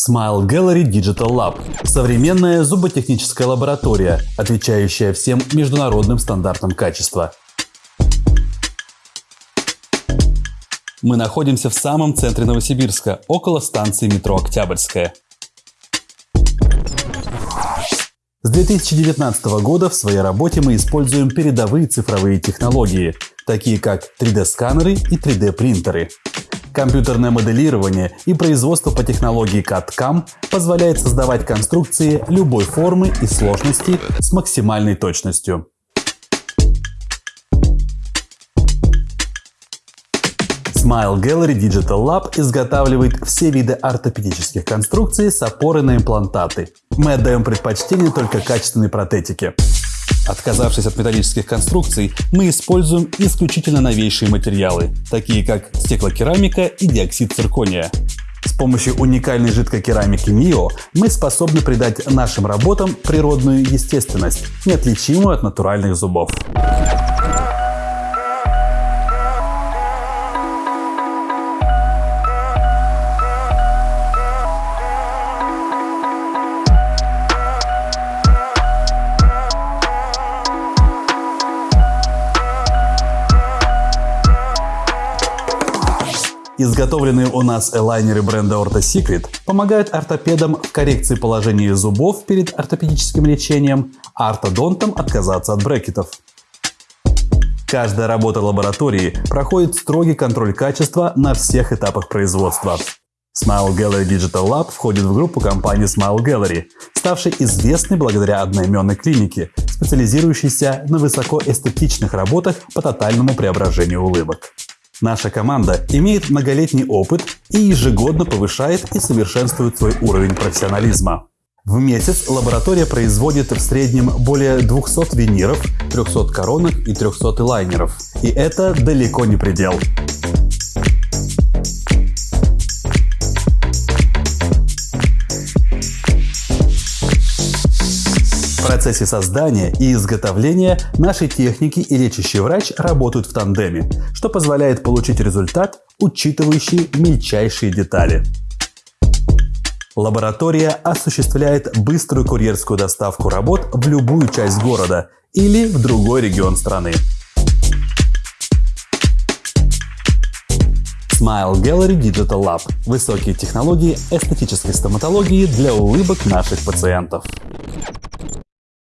Smile Gallery Digital Lab – современная зуботехническая лаборатория, отвечающая всем международным стандартам качества. Мы находимся в самом центре Новосибирска, около станции метро Октябрьская. С 2019 года в своей работе мы используем передовые цифровые технологии, такие как 3D-сканеры и 3D-принтеры. Компьютерное моделирование и производство по технологии CAD-CAM позволяет создавать конструкции любой формы и сложности с максимальной точностью. Smile Gallery Digital Lab изготавливает все виды ортопедических конструкций с опорой на имплантаты. Мы отдаем предпочтение только качественной протетике. Отказавшись от металлических конструкций, мы используем исключительно новейшие материалы, такие как стеклокерамика и диоксид циркония. С помощью уникальной жидкой керамики МИО мы способны придать нашим работам природную естественность, неотличимую от натуральных зубов. Изготовленные у нас элайнеры бренда Ortho Secret помогают ортопедам в коррекции положения зубов перед ортопедическим лечением, а ортодонтам отказаться от брекетов. Каждая работа лаборатории проходит строгий контроль качества на всех этапах производства. Smile Gallery Digital Lab входит в группу компании Smile Gallery, ставшей известной благодаря одноименной клинике, специализирующейся на высокоэстетичных работах по тотальному преображению улыбок. Наша команда имеет многолетний опыт и ежегодно повышает и совершенствует свой уровень профессионализма. В месяц лаборатория производит в среднем более 200 виниров, 300 коронок и 300 лайнеров. И это далеко не предел. Процессе создания и изготовления наши техники и лечащий врач работают в тандеме, что позволяет получить результат, учитывающий мельчайшие детали. Лаборатория осуществляет быструю курьерскую доставку работ в любую часть города или в другой регион страны. Smile Gallery Digital Lab – высокие технологии эстетической стоматологии для улыбок наших пациентов.